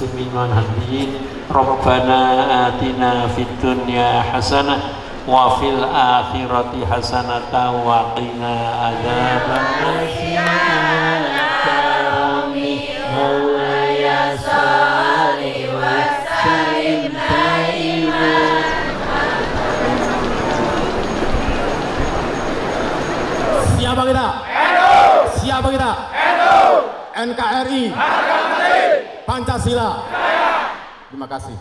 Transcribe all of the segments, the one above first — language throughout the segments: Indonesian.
muslimin wal hadiyin Rabbana atina fid dunya hasanah wa fil akhirati hasanah wa qina adzabannar Siapa kita? NU. Siapa kita? NU. NKRI. Agama. Pancasila. Terima kasih.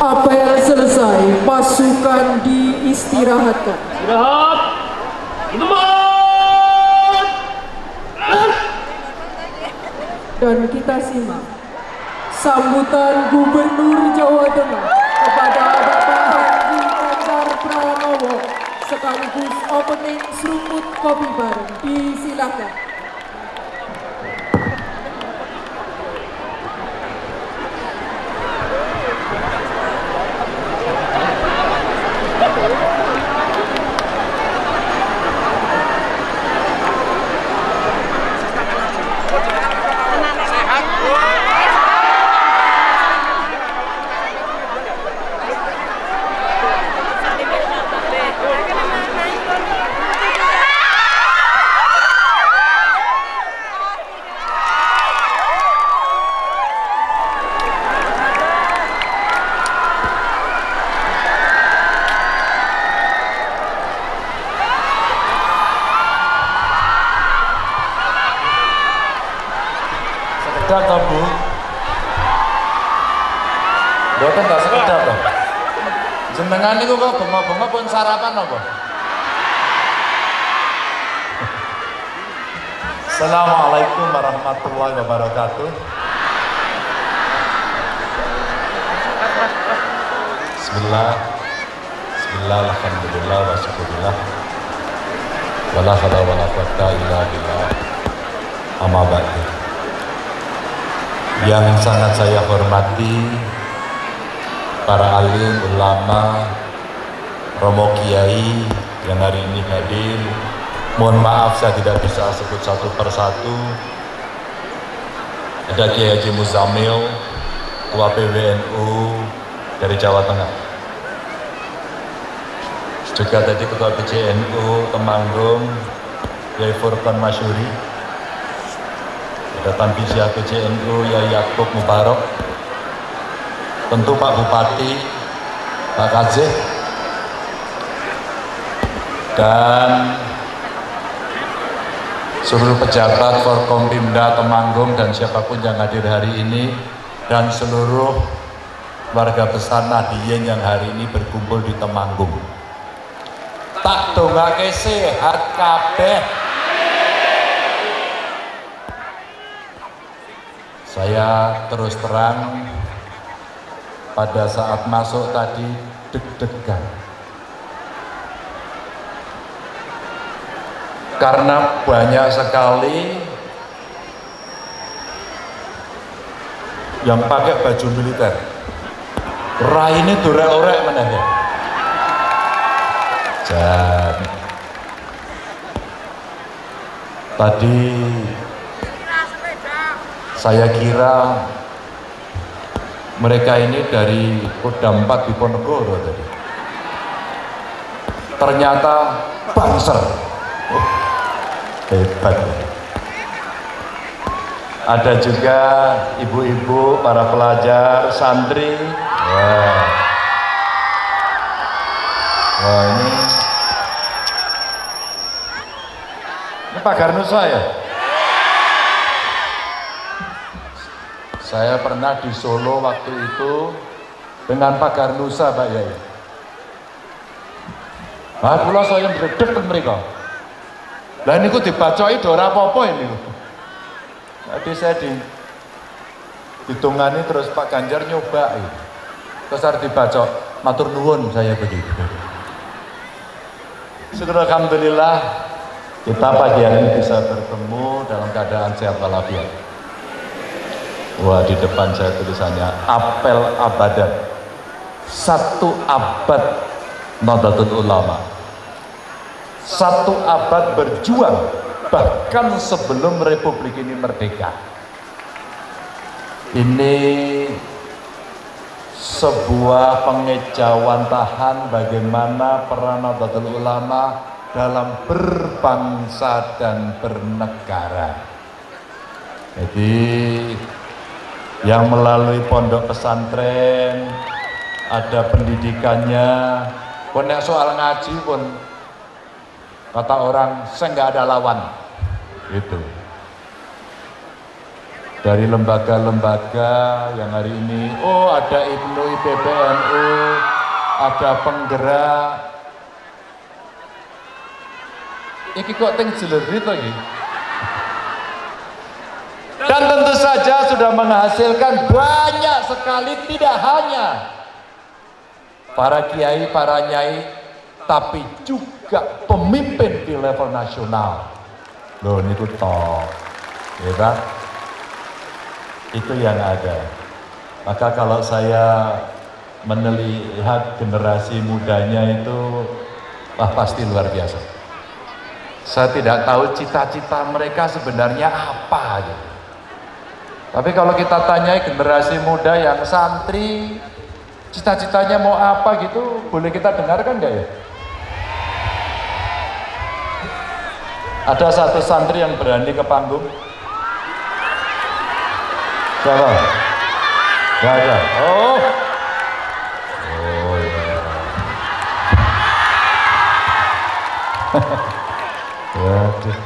Apel selesai, pasukan diistirahatkan. Istirahat. Tempat. Dan kita simak sambutan Gubernur Jawa Tengah kepada Bapak Haji Ganjar Pranowo sekaligus opening seruput kopi bareng. Disilakan. sekedar toh bu Boten tak sekedar toh jenengan itu kok bengok-bengok pun sarapan apa? Assalamualaikum warahmatullahi wabarakatuh. Bismillah. Bismillah Alhamdulillah wa syukurillah. Wala hada wala quwata illa billah. Amma ba'du. Yang sangat saya hormati Para alim, ulama Romo Kiai yang hari ini hadir. Mohon maaf saya tidak bisa sebut satu persatu. Ada Kiai Haji Muzamil Ketua PWNU dari Jawa Tengah. Juga tadi Ketua PCNU Temanggung Yai Furqan Masyuri. Ada Tanfisya PCNU Yai Yakub Mubarok. Tentu Pak Bupati Pak Kadzeh dan seluruh pejabat Forkompimda Temanggung dan siapa pun yang hadir hari ini dan seluruh warga besar Nadiyin yang hari ini berkumpul di Temanggung. Tak dongake sehat kabeh. Saya terus terang pada saat masuk tadi deg-degan karena banyak sekali yang pakai baju militer raine dorek-orek ya Jan. Tadi saya kira mereka ini dari Kodam 4 Diponegoro tadi. Ternyata Banser. Hebat. Ada juga ibu-ibu, para pelajar, santri. Wah. Wah ini Ini Pak Garnusa ya? Saya pernah di Solo waktu itu dengan Pak Garnusa Pak Yai. Nah, pula saya berdek mereka. Lah ini ku dibacoi dora apa-apa ini. Tadi saya di ditungani terus Pak Ganjar nyoba. Terus harus dibaca, matur nuwun saya begitu. Syukur Alhamdulillah kita pagi hari ini bisa bertemu dalam keadaan sehat walafiat. Wah di depan saya tulisannya apel abadan satu abad Nahdlatul Ulama satu abad berjuang bahkan sebelum Republik ini merdeka ini sebuah pengejawantahan bagaimana peran Nahdlatul Ulama dalam berbangsa dan bernegara. Jadi yang melalui pondok pesantren ada pendidikannya, pun soal ngaji pun kata orang saya nggak ada lawan, gitu dari lembaga-lembaga yang hari ini oh ada IPNU, IPBNU, ada penggerak. Iki kok teng jelerit lagi. Dan tentu saja sudah menghasilkan banyak sekali tidak hanya para kiai, para nyai, tapi juga pemimpin di level nasional. Loh, ini tuh toh. Hebat itu yang ada. Maka kalau saya melihat generasi mudanya itu, wah pasti luar biasa. Saya tidak tahu cita-cita mereka sebenarnya apa gitu. Tapi kalau kita tanya generasi muda yang santri, cita-citanya mau apa gitu, boleh kita dengarkan enggak ya? Ada satu santri yang berani ke panggung, Siapa? Gak ada. Oh. Oh ya. Waduh.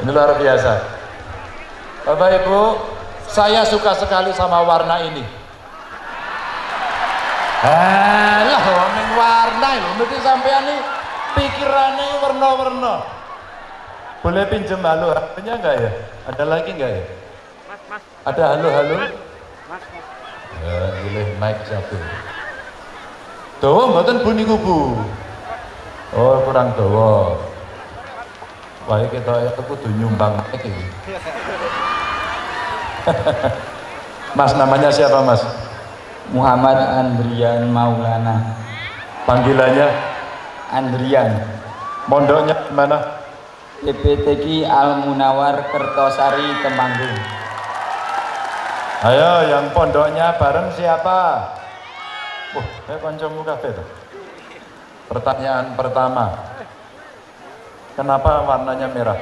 Ini luar biasa. Bapak Ibu, saya suka sekali sama warna ini. Alah, warna lho, mesti sampean iki pikirannya warna-warna. Boleh pinjem halo HP-nya enggak ya? Ada lagi enggak ya? Ada halo-halo? Ya, pilih mic satu. Dawa mboten Bu niku Bu. Oh, kurang dawa. Wah, kita itu kudu nyumbang mic. Mas namanya siapa Mas? Muhammad Andrian Maulana Panggilannya Andrian mondoknya mana? PPTK Al Munawar Kertosari Temanggung Ayo yang pondoknya bareng siapa? Wah, saya kancamu kabeh tuh. Pertanyaan pertama. Kenapa warnanya merah?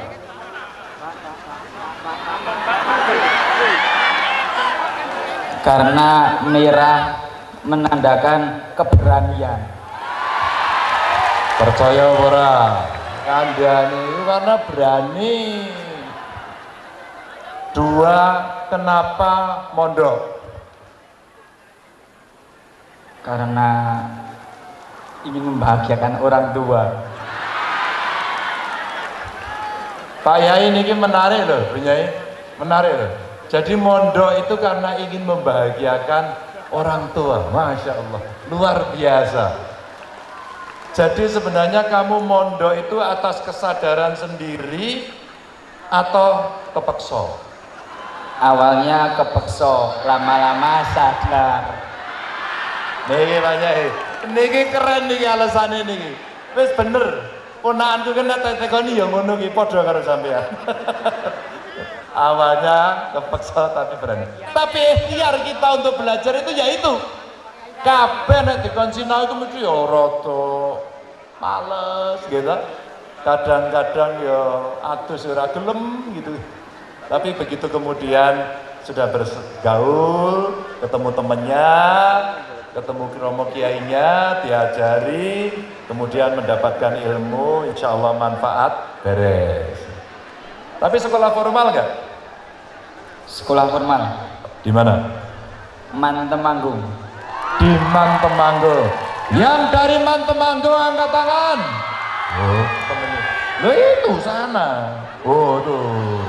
karena merah menandakan keberanian Percaya ora? Kandhane itu karena berani. Dua, kenapa mondok? karena ingin membahagiakan orang tua Pak Yai ini menarik loh, Yai. Menarik loh. Jadi mondok itu karena ingin membahagiakan orang tua. Masya Allah, luar biasa. Jadi sebenarnya kamu mondok itu atas kesadaran sendiri atau kepeksa? awalnya kepeksa lama-lama sadar Niki Pak Yai, niki keren niki alasannya niki. Wis bener. Ponakanku kan tak tekoni ya ngono ki padha karo sampean. Awalnya kepeksa tapi berani. Tapi ikhtiar kita untuk belajar itu ya itu. Kabeh nek dikon sinau itu mesti ya rada males gitu. Kadang-kadang ya atus ora gelem gitu. Tapi begitu kemudian sudah bergaul, ketemu temennya, ketemu romo kiainya, diajari, kemudian mendapatkan ilmu, insya Allah manfaat, beres. Tapi sekolah formal nggak? sekolah formal Di mana? Man Temanggung Di Mantemanggo. Yang dari Mantemanggo angkat tangan. Oh, temennya. Loh itu sana. Oh tuh.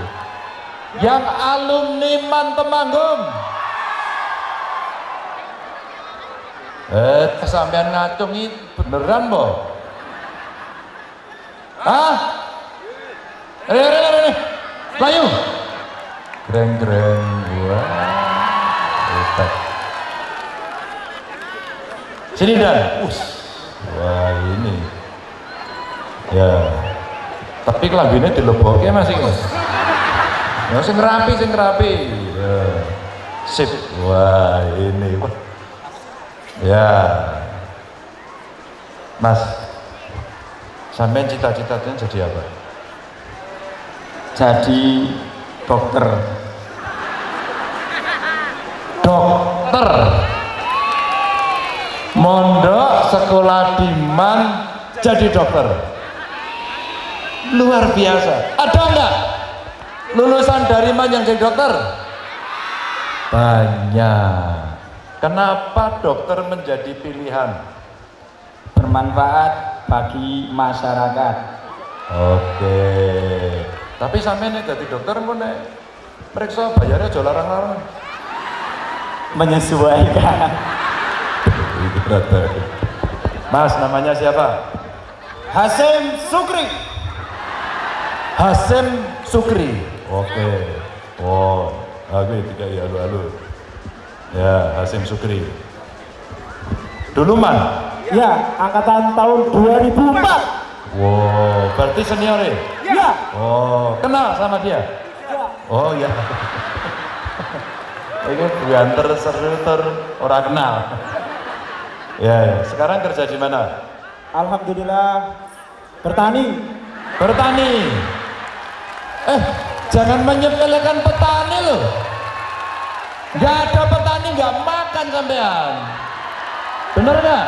Yang alumni Mantemanggung. Eh, sampean ngacung ini beneran boh? Hah? Eh, eh, eh, eh. Layu. Greng-greng. Wah. Hebat. Sini dan. Wah ini. Ya. Tapi kelaminnya dileboknya masih mas. Ya, sing rapi, sing rapi. Ya. Sip. Wah ini. Wah. Ya. Mas. Sampean cita-citanya jadi apa? jadi dokter dokter mondok sekolah di Man jadi dokter. Luar biasa. Ada enggak lulusan dari Man yang jadi dokter? Banyak. Kenapa dokter menjadi pilihan? Bermanfaat bagi masyarakat. Oke. Tapi sampai nih jadi dokter mau nih periksa bayarnya jual larang-larang. Menyesuaikan itu berarti mas namanya siapa Hasim Sukri. Hasim Sukri. Oke. Oh, aku tiga ya halo-halo. Ya, Hasim Sukri. Dulu man. Ya, angkatan tahun 2004. Wow, berarti senior ya? Ya. Oh, kenal sama dia? Oh iya. Ini buanter seruter orang kenal. Ya, ya. sekarang kerja di mana? Alhamdulillah bertani. Bertani. Eh, jangan menyepelekan petani loh. Gak ada petani nggak makan sampean. Bener nggak?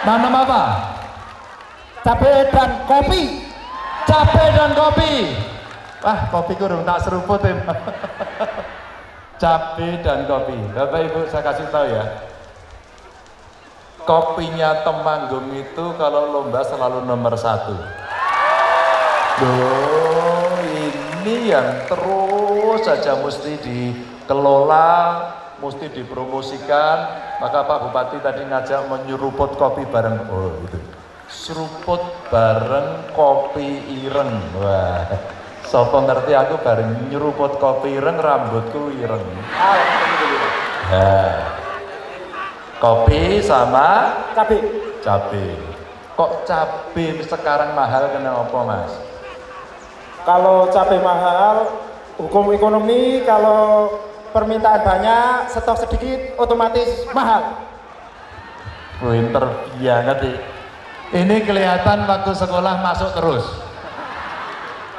Nanam apa? Cabai dan kopi. Cabai dan kopi. Wah, kopi kurung tak seruput tim. Cabai dan kopi. Bapak Ibu saya kasih tahu ya. Kopinya Temanggung itu kalau lomba selalu nomor satu. Loh, ini yang terus saja mesti dikelola, mesti dipromosikan. Maka Pak Bupati tadi ngajak menyeruput kopi bareng. Oh itu. Seruput bareng kopi ireng. Wah. Sopo ngerti aku bareng nyeruput kopi ireng rambutku ireng. Nah, kopi sama Cabe. cabe. Kok cabe sekarang mahal kenapa mas? Kalau cabai mahal, hukum ekonomi kalau permintaan banyak, stok sedikit, otomatis mahal. Pinter banget nih. Ini kelihatan waktu sekolah masuk terus.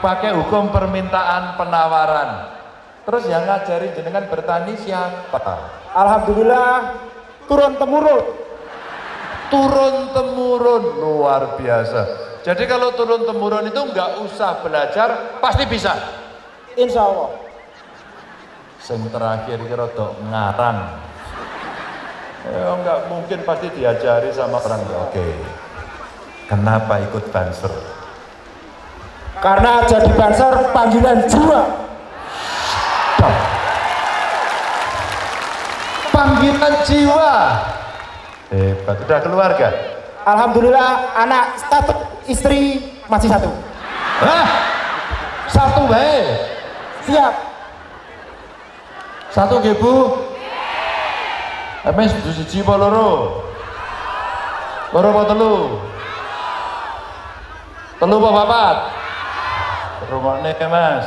Pakai hukum permintaan penawaran. Terus yang ngajari jenengan bertani siapa? Alhamdulillah turun temurun. Turun temurun luar biasa. Jadi kalau turun temurun itu nggak usah belajar, pasti bisa. Insya Allah. Yang terakhir kira dok ngarang. Ya nggak mungkin pasti diajari sama orang. Oke. Kenapa ikut banser? Karena jadi banser panggilan jiwa. Panggilan jiwa. Hebat. Udah keluarga? Alhamdulillah anak status istri masih satu. Hah? Satu baik. Siap. Satu nggih Bu. Emes dudu siji apa loro? Loro apa telu? Telu apa papat? Rungokne Mas.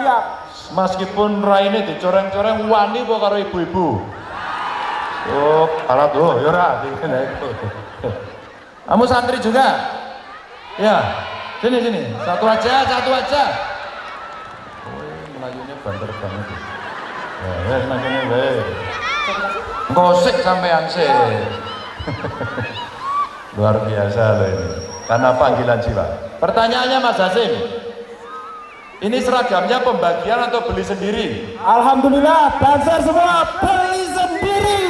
Siap. Meskipun raine dicoreng-coreng wani apa karo ibu-ibu? Oh, alat tuh, ya ora. Kamu santri juga? Ya. Sini sini, satu aja, satu aja. Oh, melayunya banter banget. Ya, wes makanya wes. Gosek sampean sih. Luar biasa loh ini. Karena panggilan jiwa. Pertanyaannya Mas Hasim. Ini seragamnya pembagian atau beli sendiri? Alhamdulillah banser semua beli sendiri.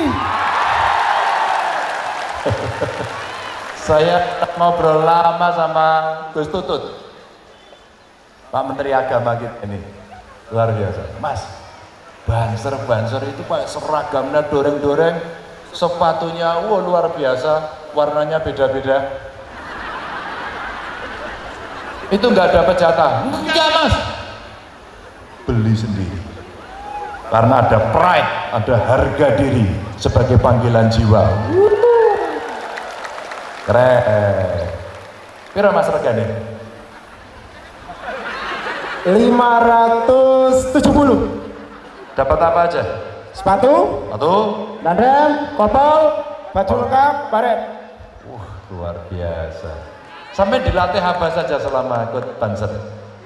Saya ngobrol lama sama Gus Tutut. Pak Menteri Agama kita ini. Luar biasa. Mas, banser-banser itu Pak seragamnya doreng-doreng, sepatunya wah luar biasa, warnanya beda-beda. Itu nggak dapat jatah. Enggak mas. Beli sendiri. Karena ada pride, ada harga diri sebagai panggilan jiwa. Keren. Piro mas regane? 570 Dapat apa aja? sepatu, Satu. nandem, kopel, baju lengkap, baret. Wah, luar biasa. Sampai dilatih apa saja selama ikut banser?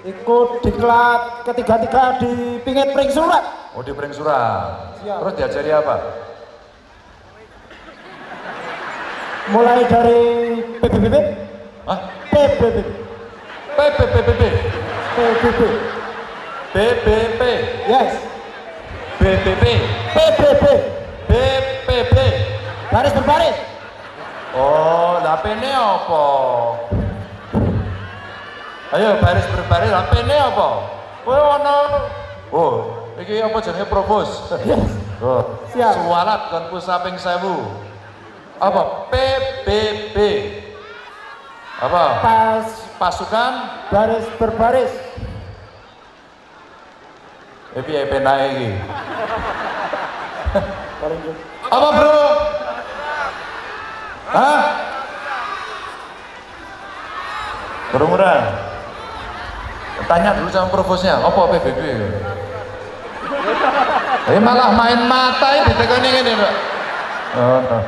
Ikut diklat ketiga-tiga di pingit pring surat. Oh di Pring Surat. Siap. Terus diajari apa? Mulai dari PBBB, Hah? PBB, PPPPP, PBB, BBP, yes, BBP, PBB, BPP. baris berbaris. Oh, lah pene apa? Ayo baris berbaris, lah pene apa? Kowe ono Oh, iki apa jenenge propos? Oh, Siap. Sualat kon pusaping sewu. Apa? PBB. Apa? Pas Pasukan baris berbaris. Eh piye penake iki? Apa, Bro? Hah? Kerumunan. Tanya dulu sama provosnya, apa PBB? Eh malah main mata ini Mbak. Oh, no.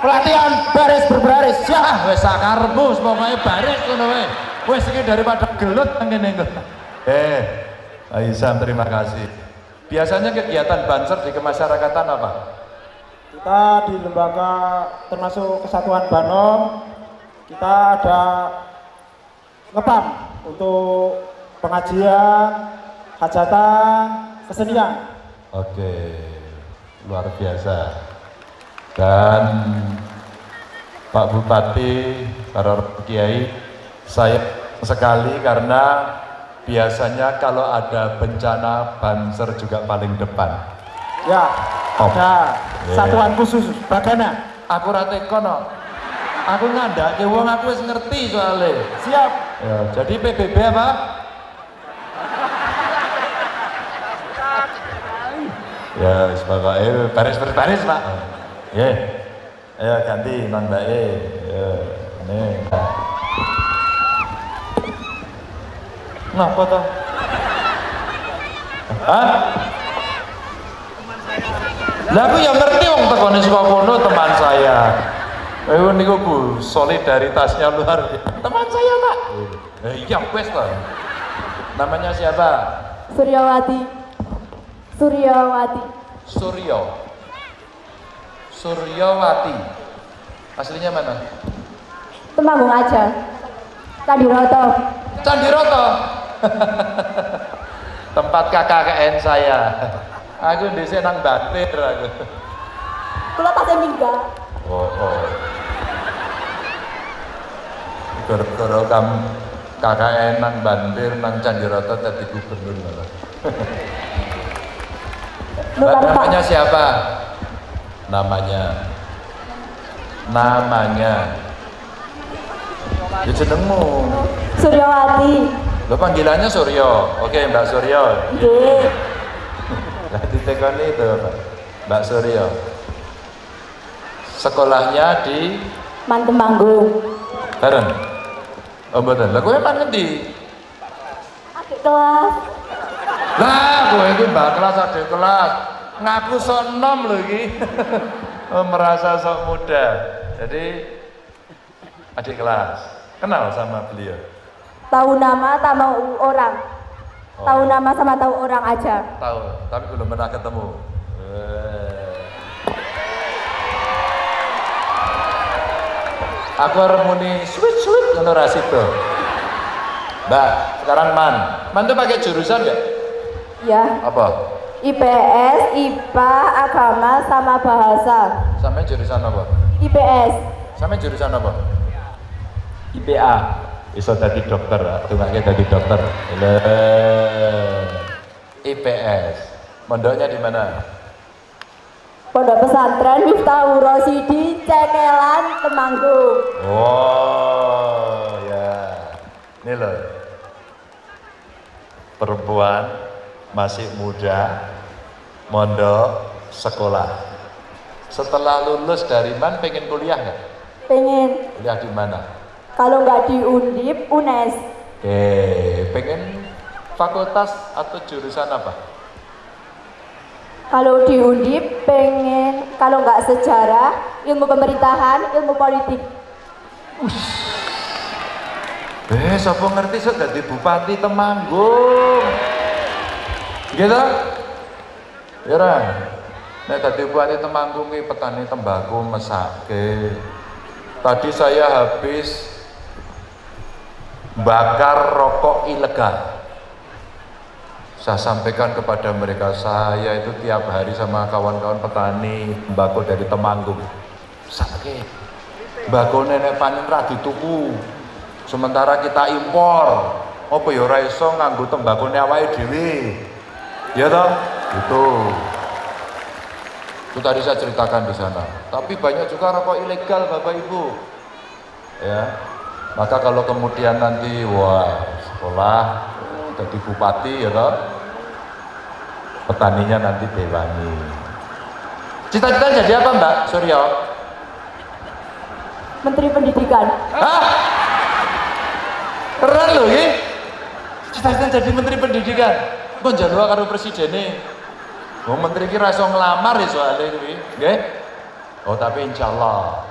Pelatihan baris berbaris. Ah, wis sakarepmu pokoke baris ngono wae. Wis iki daripada gelut ngene engko. Eh, Aisyah terima kasih. Biasanya kegiatan banser di kemasyarakatan apa? Kita di lembaga termasuk Kesatuan Banom, kita ada ngepam untuk pengajian, hajatan, kesenian. Oke, luar biasa. Dan Pak Bupati, para kiai, saya sekali karena biasanya kalau ada bencana banser juga paling depan. Ya, Op. ada Yeah. satuan khusus Bagana. Aku ra teko no. Aku ngandake wong aku wis ngerti soalnya. Siap. Ya, jadi PBB apa? Ya, wis pokoke baris berbaris, Pak. Ya. Ayo ganti Nang Mbak E. Ya, ini. Napa toh? Hah? Lah aku yang ngerti wong tekone saka kono teman saya. Eh niku Bu, solidaritasnya luar biasa. Teman saya, Pak. Eh iya wes toh. Namanya siapa? Suryawati Suryawati Suryo. Suryowati. Aslinya mana? Temanggung aja Kandiroto Candiroto. Tempat KKN saya. Aku di sini nang Batir aku. Kulo tasnya mingga Oh, oh. Gara-gara kamu KKN nang Bandir nang Candiroto tadi gubernur malah. Namanya siapa? Namanya. Namanya. Ya jenengmu. Suryawati Lo panggilannya Suryo. Oke, Mbak Suryo. Nggih Lah ditekoni itu, Mbak. Mbak Suryo. Sekolahnya di Man Temanggung Bareng. Oh, mboten. Lah kowe emang ngendi? Adik kelas Lah, kowe iki mbak kelas adik kelas. Ngaku sok enom lho iki. oh, merasa sok muda. Jadi adik kelas. Kenal sama beliau. Tahu nama tahu orang Oh. Tahu nama sama tahu orang aja Tahu, tapi belum pernah ketemu. Eh. Aku harus muni sweet sweet ngono ra sido. Mbak, sekarang man. Man tuh pakai jurusan nggak? Ya Apa? IPS, IPA, Agama sama Bahasa Sampai jurusan apa? IPS Sampai jurusan apa? IPA Iso tadi dokter, tungaknya tadi dokter. Lah. IPS. Mondoknya di mana? Pondok Pesantren Miftahul Rosidi Cekelan Temanggung Oh, ya. Ini loh. Perempuan masih muda, mondok, sekolah. Setelah lulus dari man pengen kuliah nggak? Pengen Kuliah di mana? Kalau nggak di Undip, UNES Oke, pengen fakultas atau jurusan apa? Kalau di Undip pengen kalau nggak sejarah, ilmu pemerintahan, ilmu politik. Eh, siapa ngerti sok dadi bupati Temanggung. Gitu? Ya. Nek dadi bupati Temanggung iki petani tembakau mesake. Tadi saya habis bakar rokok ilegal. Saya sampaikan kepada mereka, saya itu tiap hari sama kawan-kawan petani tembakau dari Temanggung. Sakit. Mbako nenek panen ra dituku. Sementara kita impor. Apa ya ora iso nganggo tembakone awake. Ya toh? Itu. Itu tadi saya ceritakan di sana. Tapi banyak juga rokok ilegal Bapak Ibu. Ya. Maka kalau kemudian nanti wah sekolah jadi bupati ya toh. Petaninya nanti dewangi. Cita-cita jadi apa Mbak Suryo? Menteri Pendidikan. Hah? Keren loh ya. Cita-cita jadi menteri pendidikan. Kok jalur karo presiden nih? Oh menteri kira iso ngelamar ya soalnya ini. Nggih? Oh tapi insya Allah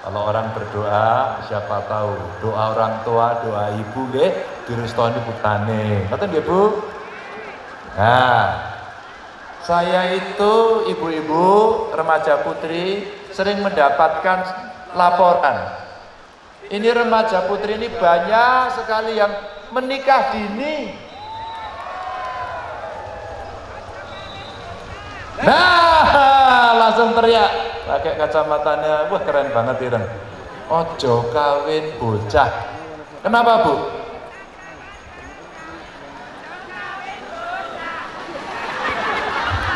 kalau orang berdoa siapa tahu doa orang tua doa ibu nggih direstoni putrane. Ngoten nggih Bu? Nah, saya itu ibu-ibu remaja putri sering mendapatkan laporan ini remaja putri ini banyak sekali yang menikah dini. nah langsung teriak. Pakai kacamatanya. Wah keren banget Ireng. Ojo kawin bocah. Kenapa bu?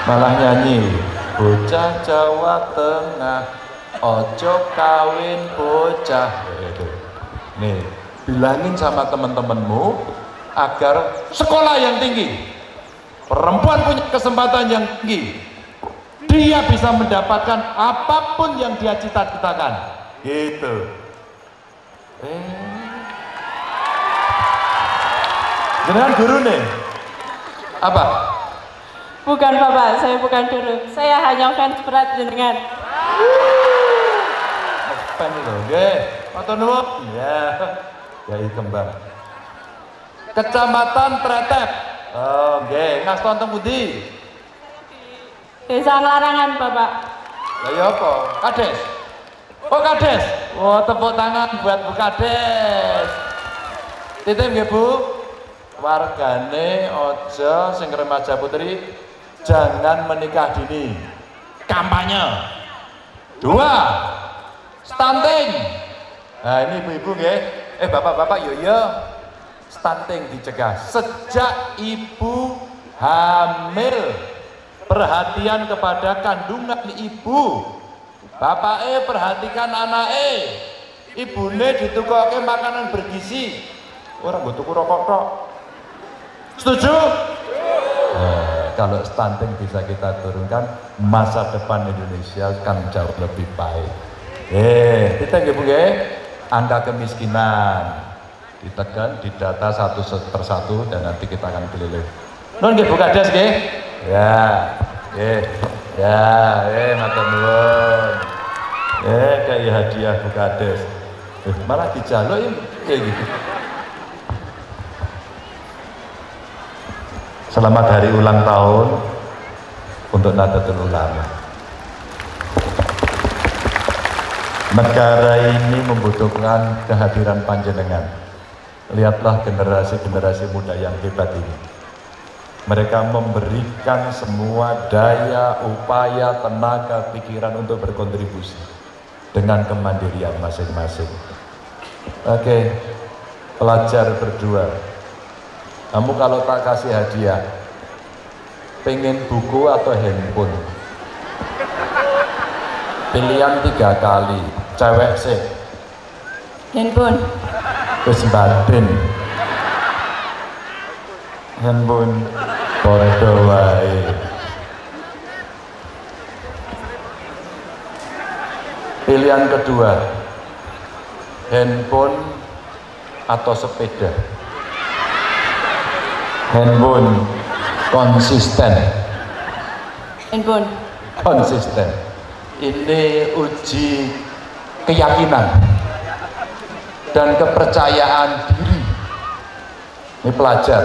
Malah nyanyi bocah Jawa Tengah ojo kawin bocah. Nih bilangin sama teman-temanmu agar sekolah yang tinggi perempuan punya kesempatan yang tinggi dia bisa mendapatkan apa pun yang dia cita-citakan gitu eh Jenengan guru nih. Apa? Bukan Bapak, saya bukan guru. Saya hanya fans berat jenengan. Fan itu, oke. Matur nuwun. Ya. Yai kembang. Kecamatan Tretep. Oh, oke. Ngaston teng pundi? Desa Larangan, Bapak. Lah ya apa? Kades. Oh, Kades. Wah, tepuk tangan buat Bu Kades. Titip nggih, Bu. Wargane ojo sing remaja putri jangan menikah dini. Kampanye. Dua. Stunting. Nah, ini ibu-ibu nggih. Eh, bapak-bapak yo yo. Stunting dicegah sejak ibu hamil. Perhatian kepada kandungan ibu. Bapak eh perhatikan anak eh. Ibune ditukoke makanan bergizi. Orang gue tuku rokok tok. Setuju? Nah, kalau stunting bisa kita turunkan, masa depan Indonesia kan jauh lebih baik. Eh, kita nggih Bu nggih, angka kemiskinan ditekan, didata satu persatu dan nanti kita akan keliling. Nun nggih Bu Kades nggih? Ya, nggih. Ya, eh matur nuwun. Eh kayak hadiah Bu Kades. Eh, malah dijaluk ya kayak gitu. Selamat hari ulang tahun untuk Nahdlatul Ulama. Negara ini membutuhkan kehadiran panjenengan. Lihatlah generasi-generasi muda yang hebat ini. Mereka memberikan semua daya, upaya, tenaga, pikiran untuk berkontribusi dengan kemandirian masing-masing. Oke, pelajar berdua, kamu kalau tak kasih hadiah, pengen buku atau handphone? Pilihan tiga kali, cewek sih. Handphone. Baden. Handphone padha wae. Pilihan kedua, handphone atau sepeda? Handphone konsisten. Handphone. konsisten. Ini uji keyakinan dan kepercayaan diri. Ini pelajar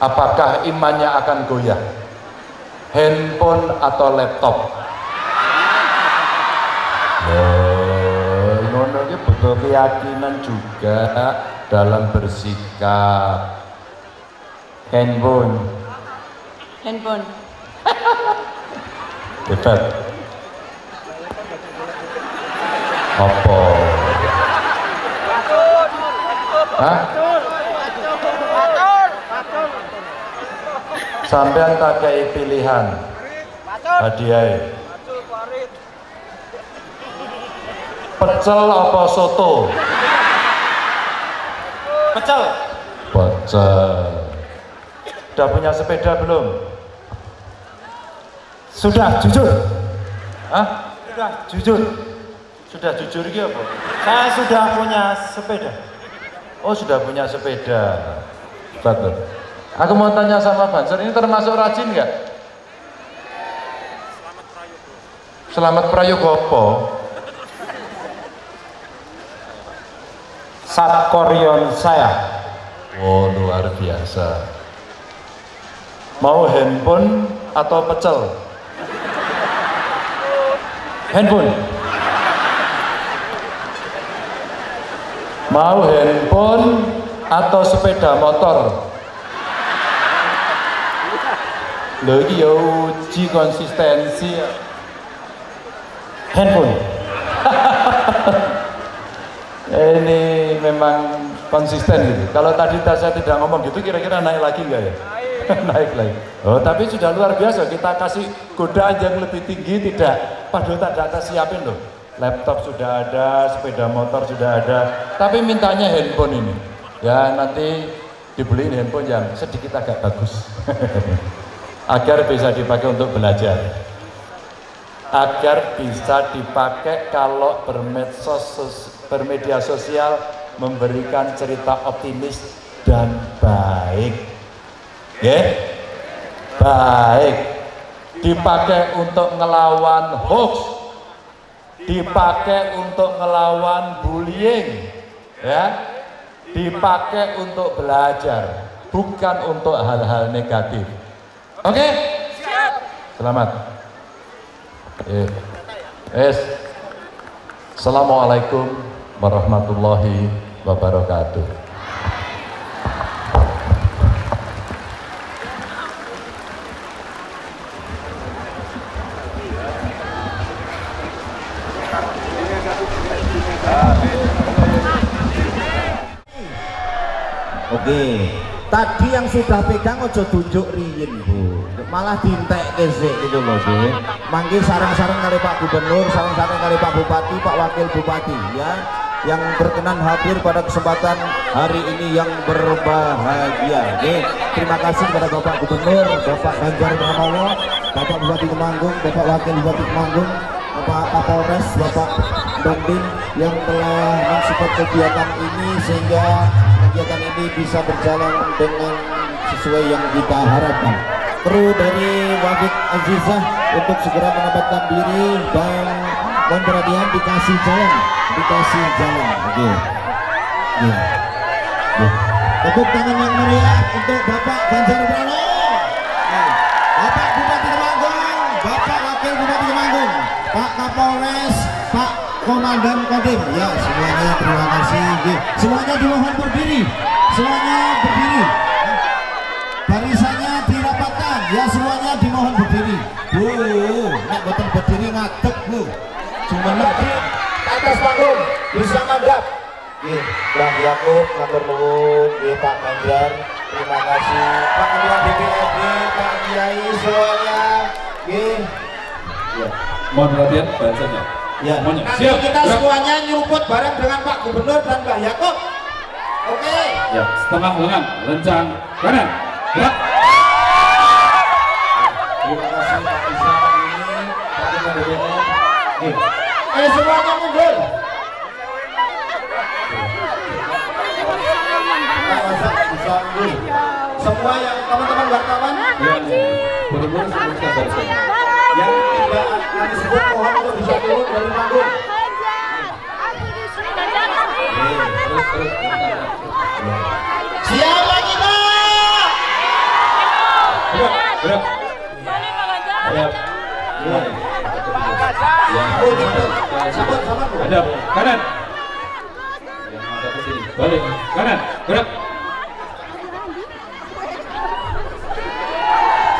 apakah imannya akan goyah? Handphone atau laptop? Oh, ngono iki butuh keyakinan juga dalam bersikap. Handphone. Handphone. hebat. Apa? Hah? Sampean tak kayak pilihan hadiah pecel apa soto Pecel. pecel udah punya sepeda belum Sudah jujur. Hah? Sudah jujur. sudah jujur gitu apa? Saya sudah punya sepeda. Oh sudah punya sepeda. Betul. Aku mau tanya sama Banser, ini termasuk rajin nggak? Selamat Prayogopo. Satkorion saya. Oh luar biasa. Mau handphone atau pecel? Handphone. Mau handphone atau sepeda motor? Loh ini ya uji konsistensi. Handphone. Ini memang konsisten gitu. Kalau tadi saya tidak ngomong gitu kira-kira naik lagi enggak ya? naik lagi. Oh, tapi sudah luar biasa. Kita kasih godaan yang lebih tinggi tidak. Padahal tak atas siapin loh. Laptop sudah ada, sepeda motor sudah ada. Tapi mintanya handphone ini. Ya nanti dibeliin handphone yang sedikit agak bagus. Agar bisa dipakai untuk belajar. Agar bisa dipakai kalau bermedsos, bermedia sosial memberikan cerita optimis dan baik. Ya, baik. Dipakai untuk ngelawan hoax, dipakai untuk ngelawan bullying, ya, dipakai untuk belajar, bukan untuk hal-hal negatif. Oke? Selamat. Eh, es. Assalamualaikum warahmatullahi wabarakatuh. Oke. Tadi yang sudah pegang ojo tunjuk riyin, Bu. Malah dintek kesik gitu loh, Bu. Manggil sarang-sarang kali Pak Gubernur, sarang-sarang kali Pak Bupati, Pak Wakil Bupati ya yang berkenan hadir pada kesempatan hari ini yang berbahagia. Oke. Terima kasih kepada Bapak Gubernur, Bapak Ganjar Pranowo, Bapak Bupati Temanggung, Bapak Wakil Bupati Temanggung, Bapak Kapolres, Bapak Domdin yang telah mensupport kegiatan ini sehingga kegiatan ini bisa berjalan dengan sesuai yang kita harapkan. Kru dari Wafid Azizah untuk segera menempatkan diri dan mohon perhatian dikasih jalan, dikasih jalan. Oke. Oke. Oke. Tepuk tangan yang meriah untuk Bapak Ganjar Pranowo. Oke. Bapak Bupati Temanggung, Bapak Wakil Bupati Temanggung, Pak Kapolres, Pak Komandan Kodim. Ya, semuanya terima. Semuanya dimohon berdiri. Semuanya berdiri. Barisannya dirapatkan. Ya, semuanya dimohon berdiri. Bu, nek boten berdiri ngadeg, Bu. Cuma di atas panggung bisa ngadap. Nggih, Bang Yakub, matur nuwun, nggih Pak Ganjar. Terima kasih Pak Ketua DPRD, Pak Kiai semuanya. Nggih. Ya. Mohon perhatian bahasanya. Ya, Semuanya. nanti Siap. kita semuanya nyeruput bareng dengan Pak Gubernur dan Mbak Yakob. Oke. Ya, setengah lengan, lencang kanan. Gerak. Terima kasih Pak Isa ini. Eh bisa mundur. Semua yang teman-teman wartawan Yang berumur sebelum kita barisan. yang tidak kami sebut mohon untuk bisa turun dari panggung. Terus, terus, terus. Siapa kita? Kanan. Balik, kanan, gerak.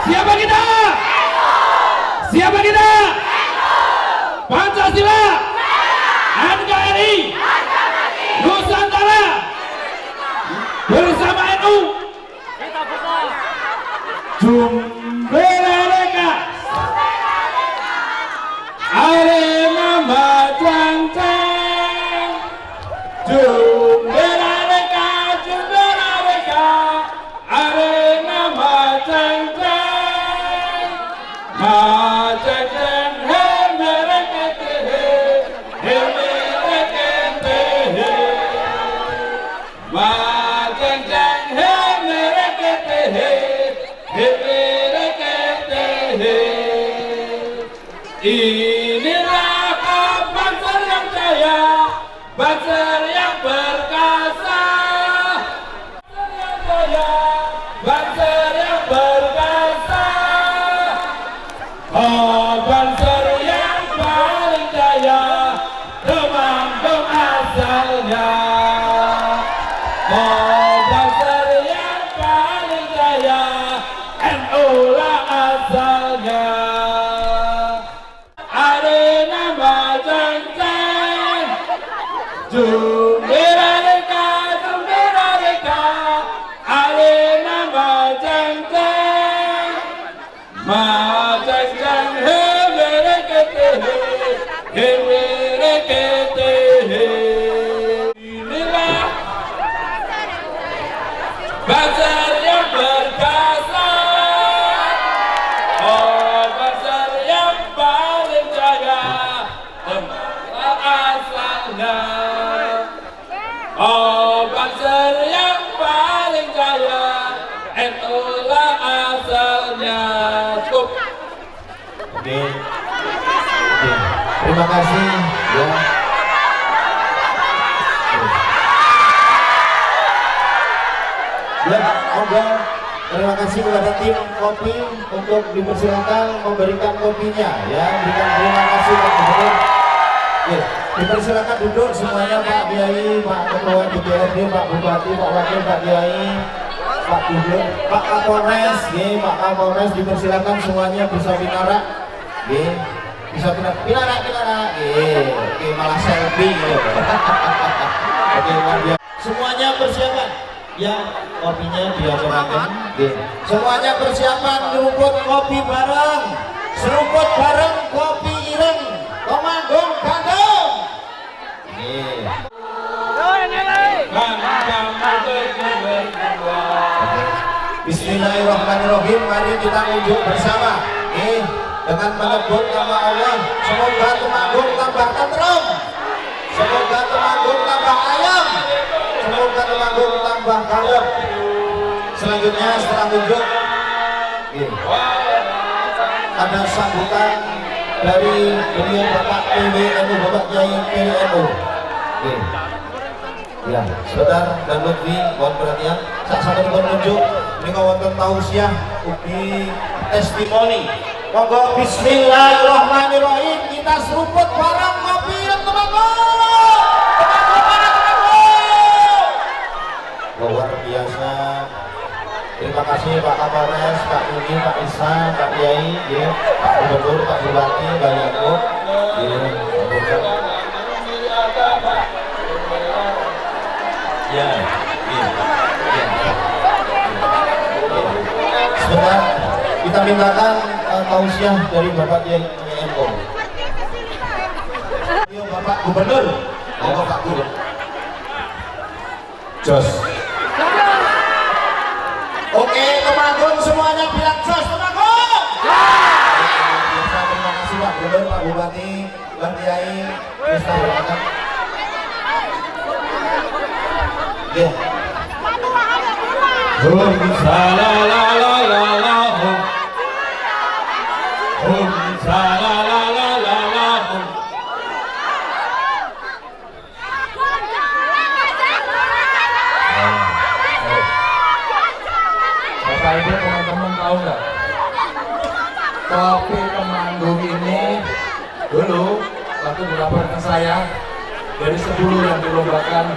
Siapa kita? Siapa kita? Pancasila. do. Terima kasih ya. Ya, monggo. Terima kasih kepada tim kopi untuk dipersilakan memberikan kopinya ya. Berikan terima kasih Pak Gubernur. Oke, dipersilakan duduk semuanya Pak Kiai, Pak Ketua DPRD, Pak Bupati, Pak Wakil, Pak Kiai, Pak Gubernur, Pak Kapolres, ya, Pak Kapolres dipersilakan semuanya bisa binarak, ya, bisa binarak, binarak, binarak, oke malah selfie, oke. Semuanya persiapan, ya kopinya diaturkan, ya. semuanya persiapan nyeruput kopi bareng, seruput bareng kopi ireng, Komanggung Bandung. Yeah. Bismillahirrahmanirrahim. Mari kita unjuk bersama. Eh, dengan menyebut nama Allah. Semoga Temanggung tambah tentrem. Semoga Temanggung tambah ayam. Semoga Temanggung tambah kalem. Selanjutnya setelah unjuk, eh, ada sambutan dari beliau Bapak PWNU, Bapak Kiai PWNU. Ya, saudara dan Lutfi, mohon perhatian. Saat sampai pun unjuk, ini kawan tausiah, ugi testimoni. Monggo Bismillahirrahmanirrahim. Kita seruput barang kopi yang temanggung. Luar biasa. Terima kasih Pak Kapolres, Pak Yudi, Pak Isa, Pak Kiai, ya, Pak Gubernur, Pak Bupati, Pak Yakub, ya, Pak Ya, ya, ya. Sebentar, kita mintakan uh, tausiah dari Bapak Kiai MO. Yo Bapak Gubernur, monggo Pak Gubernur. Jos. Oke, Temanggung semuanya bilang jos Temanggung. Biasa terima kasih Pak Gubernur, Pak Bupati, Pak Kiai, Mister Bapak. Ya. Hum salalalala hum Hum salalalala hum Bapak Ibu teman-teman tahu nggak? Kopi Temanggung ini dulu ke saya dari 10 yang dilombakan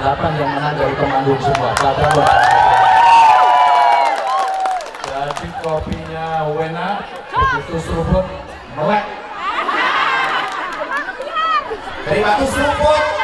8 yang menang dari Temanggung semua. Padahal jadi kopinya Wena begitu seruput melek. Dari batu seruput.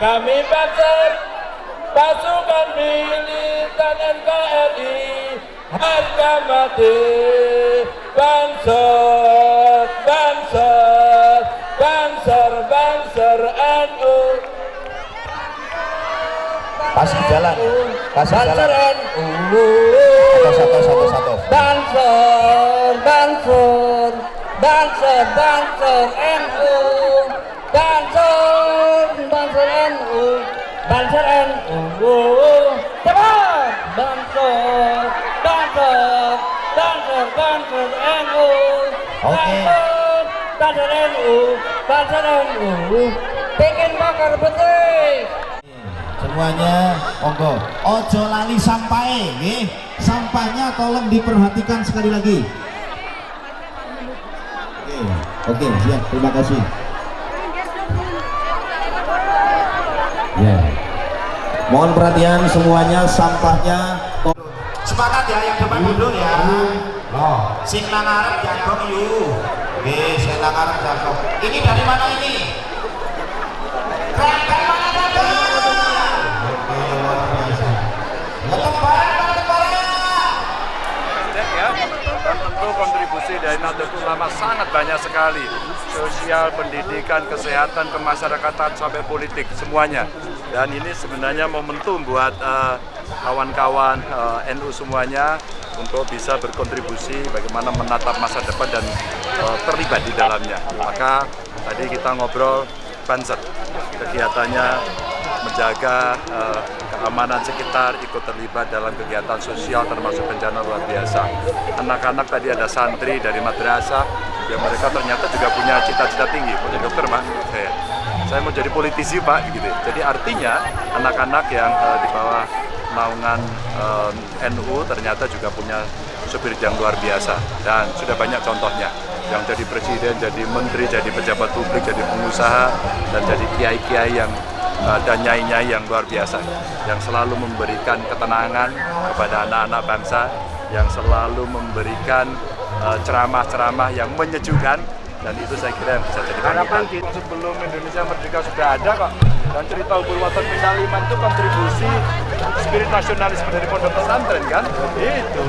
Kami Banser pasukan militan NKRI harga mati Banser Banser Banser Banser NU kasih jalan kasih Banser jalan. NU satu satu satu satu. Banser Banser Banser Banser NU Banser NU cepat Banser Banser Banser Banser NU Oke. Banser Banser NU Banser NU bikin bakar betik semuanya monggo. Ojo lali sampai nggih. Sampahnya tolong diperhatikan sekali lagi. Oke oke siap. Terima kasih. Ya mohon perhatian semuanya sampahnya. Sepakat ya yang depan dulu ya. Loh sing nang arep jagong yuk nggih sing nang arep jagong. Ini dari mana ini? Mana ya dan tentu kontribusi dari Nahdlatul Ulama sangat banyak sekali. Sosial, pendidikan, kesehatan, kemasyarakatan sampai politik semuanya dan ini sebenarnya momentum buat eh, kawan-kawan eh, NU semuanya untuk bisa berkontribusi bagaimana menatap masa depan dan eh, terlibat di dalamnya. Maka tadi kita ngobrol Banser. Kegiatannya menjaga eh, keamanan sekitar, ikut terlibat dalam kegiatan sosial termasuk bencana luar biasa. Anak-anak tadi ada santri dari madrasah, yang mereka ternyata juga punya cita-cita tinggi, jadi dokter pak, saya, saya mau jadi politisi pak, gitu. Jadi artinya anak-anak yang eh, di bawah naungan eh, NU ternyata juga punya supir yang luar biasa. Dan sudah banyak contohnya. Yang jadi presiden, jadi menteri, jadi pejabat publik, jadi pengusaha dan jadi kiai-kiai yang uh, dan nyai-nyai yang luar biasa. Yang selalu memberikan ketenangan kepada anak-anak bangsa. Yang selalu memberikan uh, ceramah-ceramah yang menyejukkan dan itu saya kira yang bisa jadi harapan kita sebelum Indonesia merdeka sudah ada kok. Dan cerita Ubul Waton Pindaliman itu kontribusi spirit nasionalisme dari pondok pesantren kan? Itu